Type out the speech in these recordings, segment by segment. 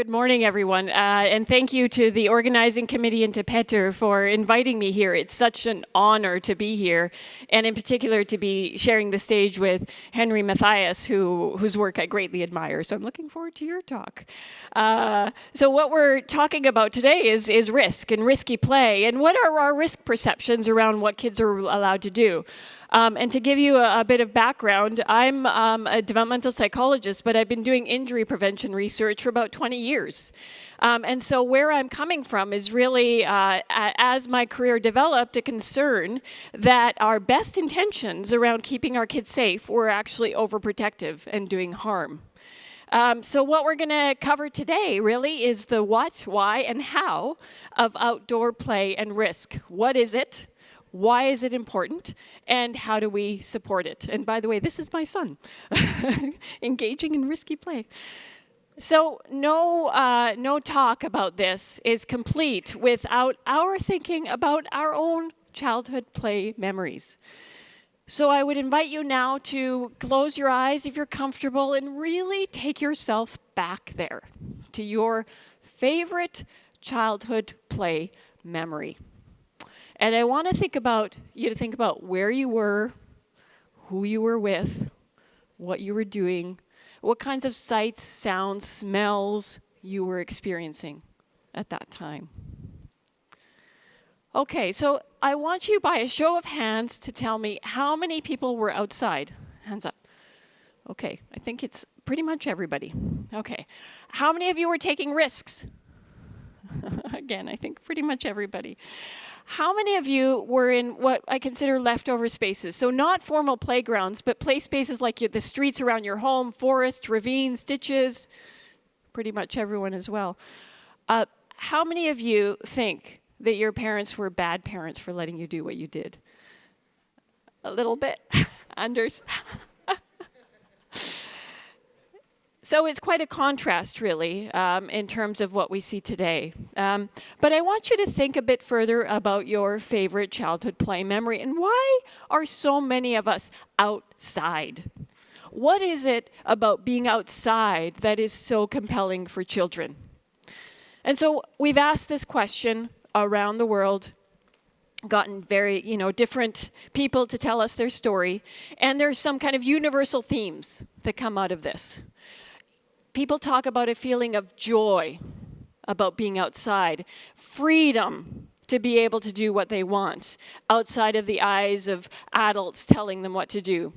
Good morning, everyone. Uh, and thank you to the organizing committee and to Peter for inviting me here. It's such an honor to be here, and in particular to be sharing the stage with Henry Mathias, who, whose work I greatly admire. So I'm looking forward to your talk. Uh, so what we're talking about today is, is risk and risky play, and what are our risk perceptions around what kids are allowed to do. Um, and to give you a, a, bit of background, I'm um, a developmental psychologist, but I've been doing injury prevention research for about 20 years. Um, and so where I'm coming from is really, uh, as my career developed, a concern that our best intentions around keeping our kids safe were actually overprotective and doing harm. Um, so what we're going to cover today really is the what, why, and how of outdoor play and risk. What is it? Why is it important? And how do we support it? And by the way, this is my son, engaging in risky play. So no, uh, no talk about this is complete without our thinking about our own childhood play memories. So I would invite you now to close your eyes if you're comfortable and really take yourself back there to your favorite childhood play memory. And I want to think about you to think about where you were, who you were with, what you were doing, what kinds of sights, sounds, smells you were experiencing at that time. Okay, so I want you by a show of hands to tell me how many people were outside. Hands up. Okay, I think it's pretty much everybody. Okay. How many of you were taking risks? Again, I think pretty much everybody. How many of you were in what I consider leftover spaces? So not formal playgrounds, but play spaces like the streets around your home, forest, ravines, ditches, pretty much everyone as well. Uh, how many of you think that your parents were bad parents for letting you do what you did? A little bit, Anders. So it's quite a contrast, really, um, in terms of what we see today. Um, but I want you to think a bit further about your favorite childhood play memory and why are so many of us outside? What is it about being outside that is so compelling for children? And so we've asked this question around the world gotten very, you know, different people to tell us their story. And there's some kind of universal themes that come out of this people talk about a feeling of joy about being outside, freedom to be able to do what they want outside of the eyes of adults telling them what to do.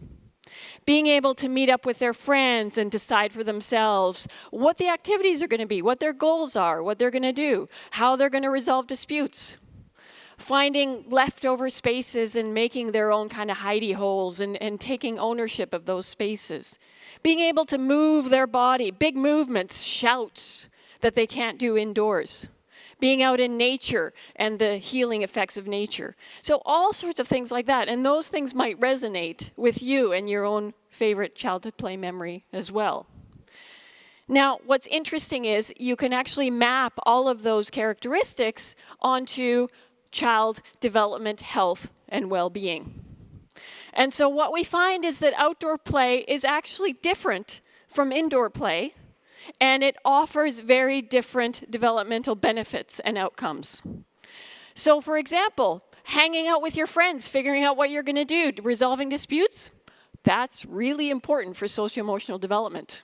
Being able to meet up with their friends and decide for themselves what the activities are going to be, what their goals are, what they're going to do, how they're going to resolve disputes. Finding leftover spaces and making their own kind of hidey holes and, and taking ownership of those spaces being able to move their body, big movements, shouts that they can't do indoors, being out in nature and the healing effects of nature. So all sorts of things like that. And those things might resonate with you and your own favorite childhood play memory as well. Now, what's interesting is you can actually map all of those characteristics onto child development, health, and well-being. And so what we find is that outdoor play is actually different from indoor play, and it offers very different developmental benefits and outcomes. So for example, hanging out with your friends, figuring out what you're going to do, resolving disputes, that's really important for socio-emotional development.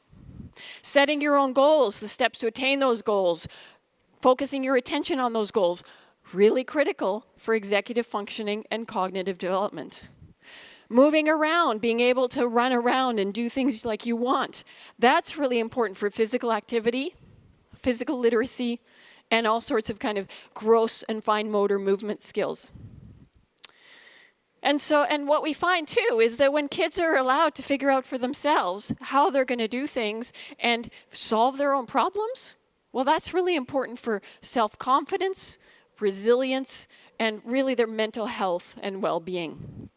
Setting your own goals, the steps to attain those goals, focusing your attention on those goals, really critical for executive functioning and cognitive development moving around, being able to run around and do things like you want. That's really important for physical activity, physical literacy, and all sorts of kind of gross and fine motor movement skills. And so, and what we find too is that when kids are allowed to figure out for themselves how they're going to do things and solve their own problems, well, that's really important for self-confidence, resilience, and really their mental health and well-being.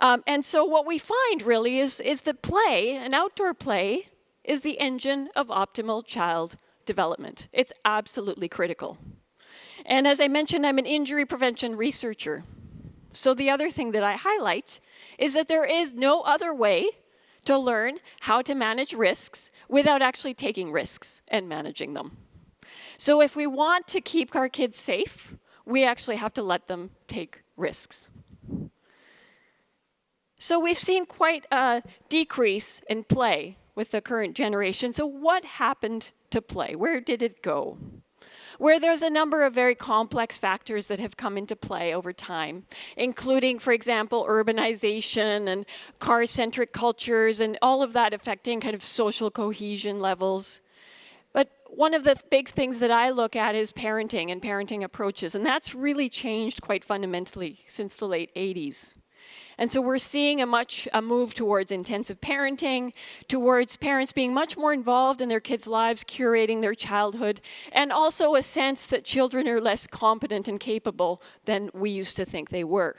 Um, and so what we find really is, is that play, an outdoor play, is the engine of optimal child development. It's absolutely critical. And as I mentioned, I'm an injury prevention researcher. So the other thing that I highlight is that there is no other way to learn how to manage risks without actually taking risks and managing them. So if we want to keep our kids safe, we actually have to let them take risks. So we've seen quite a decrease in play with the current generation. So what happened to play? Where did it go? Where there's a number of very complex factors that have come into play over time, including, for example, urbanization and car-centric cultures and all of that affecting kind of social cohesion levels. But one of the big things that I look at is parenting and parenting approaches, and that's really changed quite fundamentally since the late 80s. And so we're seeing a much a move towards intensive parenting, towards parents being much more involved in their kids' lives, curating their childhood, and also a sense that children are less competent and capable than we used to think they were.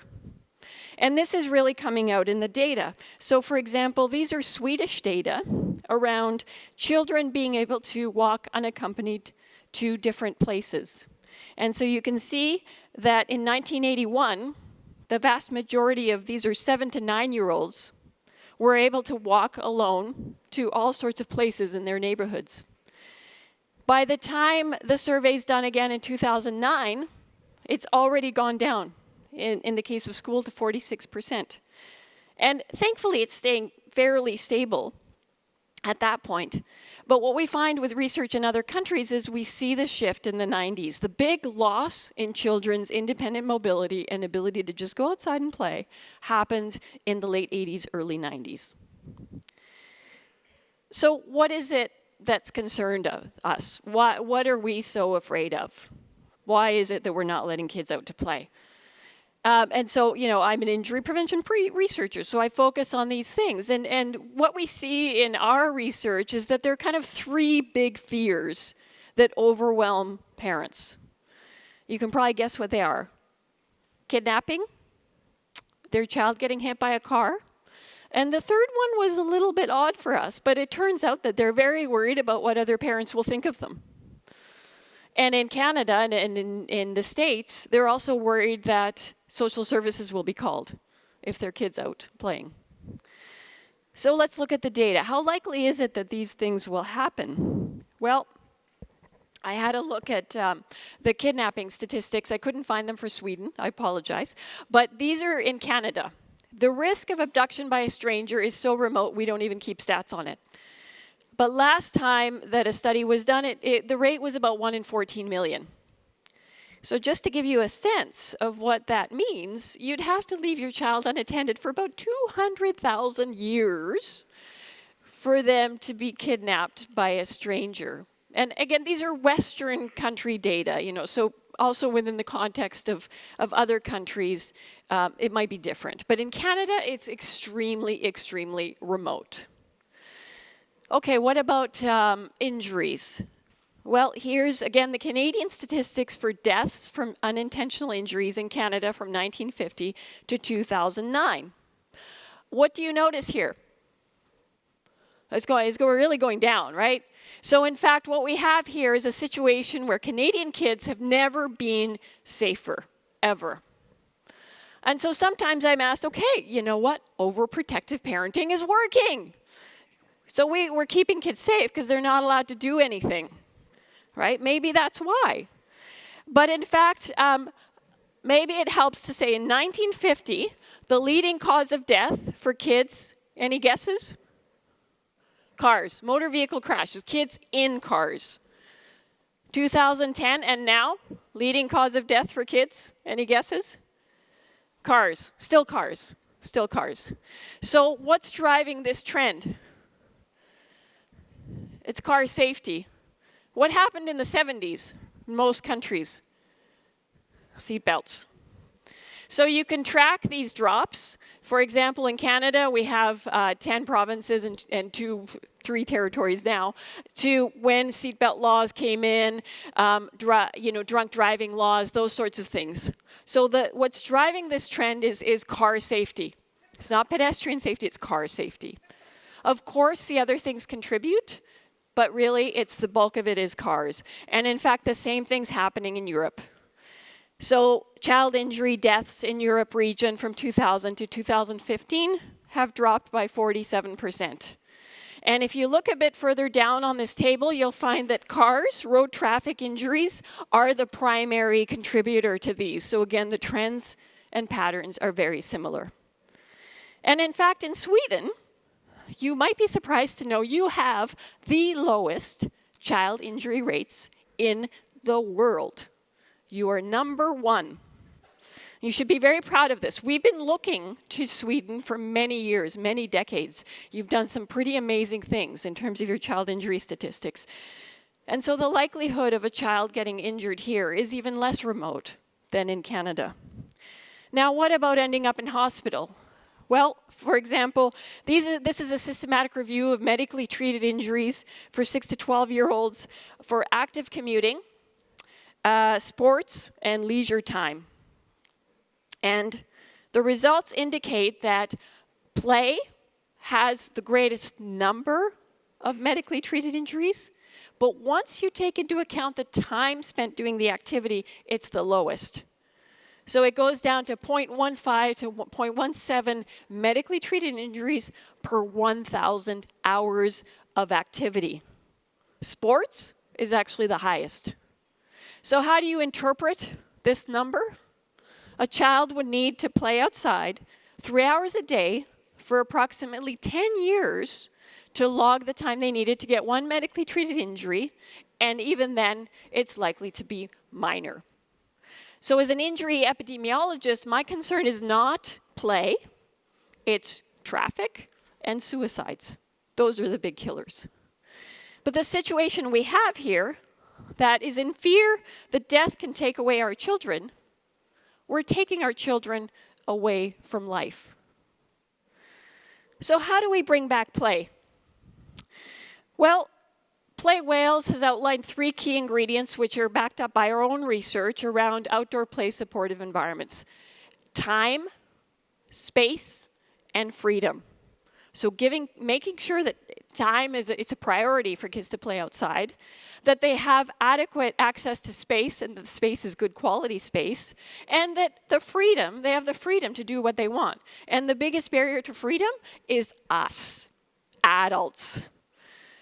And this is really coming out in the data. So for example, these are Swedish data around children being able to walk unaccompanied to different places. And so you can see that in 1981, the vast majority of these are seven to nine year olds were able to walk alone to all sorts of places in their neighborhoods. By the time the survey's done again in 2009, it's already gone down, in, in the case of school, to 46%. And thankfully, it's staying fairly stable at that point. But what we find with research in other countries is we see the shift in the 90s. The big loss in children's independent mobility and ability to just go outside and play happened in the late 80s, early 90s. So what is it that's concerned of us? Why, what are we so afraid of? Why is it that we're not letting kids out to play? Um, and so, you know, I'm an injury prevention researcher, so I focus on these things. And, and what we see in our research is that there are kind of three big fears that overwhelm parents. You can probably guess what they are. Kidnapping, their child getting hit by a car, and the third one was a little bit odd for us, but it turns out that they're very worried about what other parents will think of them. And in Canada and in, in the States, they're also worried that social services will be called if their kid's out playing. So let's look at the data. How likely is it that these things will happen? Well, I had a look at um, the kidnapping statistics. I couldn't find them for Sweden, I apologize. But these are in Canada. The risk of abduction by a stranger is so remote we don't even keep stats on it. But last time that a study was done, it, it, the rate was about 1 in 14 million. So just to give you a sense of what that means, you'd have to leave your child unattended for about 200,000 years for them to be kidnapped by a stranger. And again, these are Western country data, you know, so also within the context of, of other countries, um, it might be different. But in Canada, it's extremely, extremely remote. Okay, what about um, injuries? Well, here's again the Canadian statistics for deaths from unintentional injuries in Canada from 1950 to 2009. What do you notice here? It's going, it's going, we're really going down, right? So in fact, what we have here is a situation where Canadian kids have never been safer, ever. And so sometimes I'm asked, okay, you know what? Overprotective parenting is working. So we, we're keeping kids safe because they're not allowed to do anything right? Maybe that's why. But in fact, um, maybe it helps to say in 1950, the leading cause of death for kids, any guesses? Cars, motor vehicle crashes, kids in cars. 2010 and now, leading cause of death for kids, any guesses? Cars, still cars, still cars. So what's driving this trend? It's car safety. What happened in the 70s in most countries? Seat belts. So you can track these drops. For example, in Canada, we have uh, 10 provinces and, and, two, three territories now, to when seatbelt laws came in, um, you know, drunk driving laws, those sorts of things. So the, what's driving this trend is, is car safety. It's not pedestrian safety, it's car safety. Of course, the other things contribute but really it's the bulk of it is cars. And in fact, the same thing's happening in Europe. So child injury deaths in Europe region from 2000 to 2015 have dropped by 47%. And if you look a bit further down on this table, you'll find that cars, road traffic injuries, are the primary contributor to these. So again, the trends and patterns are very similar. And in fact, in Sweden, you might be surprised to know you have the lowest child injury rates in the world. You are number one. You should be very proud of this. We've been looking to Sweden for many years, many decades. You've done some pretty amazing things in terms of your child injury statistics. And so the likelihood of a child getting injured here is even less remote than in Canada. Now, what about ending up in hospital? Well, for example, are, this is a systematic review of medically treated injuries for 6 to 12 year olds for active commuting, uh, sports, and leisure time. And the results indicate that play has the greatest number of medically treated injuries, but once you take into account the time spent doing the activity, it's the lowest. So it goes down to 0.15 to 0.17 medically treated injuries per 1,000 hours of activity. Sports is actually the highest. So how do you interpret this number? A child would need to play outside three hours a day for approximately 10 years to log the time they needed to get one medically treated injury, and even then, it's likely to be minor. So as an injury epidemiologist, my concern is not play, it's traffic and suicides. Those are the big killers. But the situation we have here, that is in fear that death can take away our children, we're taking our children away from life. So how do we bring back play? Well, Play Wales has outlined three key ingredients which are backed up by our own research around outdoor play supportive environments. Time, space, and freedom. So giving, making sure that time is a, it's a priority for kids to play outside, that they have adequate access to space and that the space is good quality space, and that the freedom, they have the freedom to do what they want. And the biggest barrier to freedom is us, adults.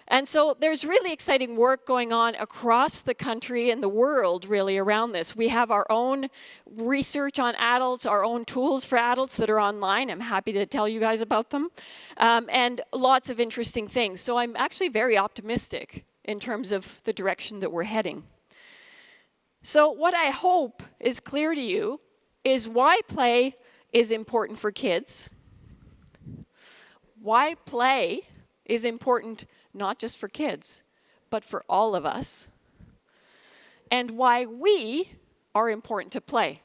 And so there's really exciting work going on across the country and the world really around this. We have our own research on adults, our own tools for adults that are online. I'm happy to tell you guys about them. Um, and lots of interesting things. So I'm actually very optimistic in terms of the direction that we're heading. So what I hope is clear to you is why play is important for kids, why play is important not just for kids, but for all of us, and why we are important to play.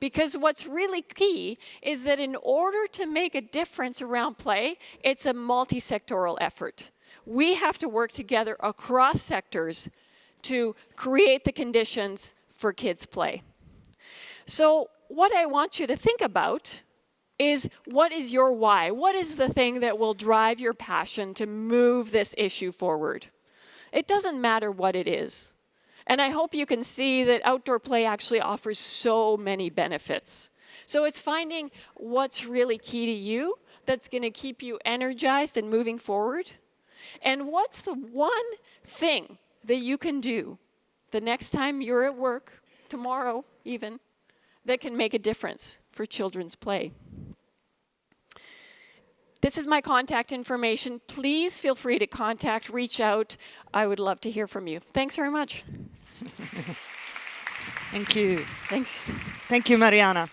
Because what's really key is that in order to make a difference around play, it's a multi-sectoral effort. We have to work together across sectors to create the conditions for kids' play. So what I want you to think about is what is your why? What is the thing that will drive your passion to move this issue forward? It doesn't matter what it is. And I hope you can see that outdoor play actually offers so many benefits. So it's finding what's really key to you that's going to keep you energized and moving forward. And what's the one thing that you can do the next time you're at work, tomorrow even, that can make a difference for children's play. This is my contact information. Please feel free to contact, reach out. I would love to hear from you. Thanks very much. Thank you. Thanks. Thank you, Mariana.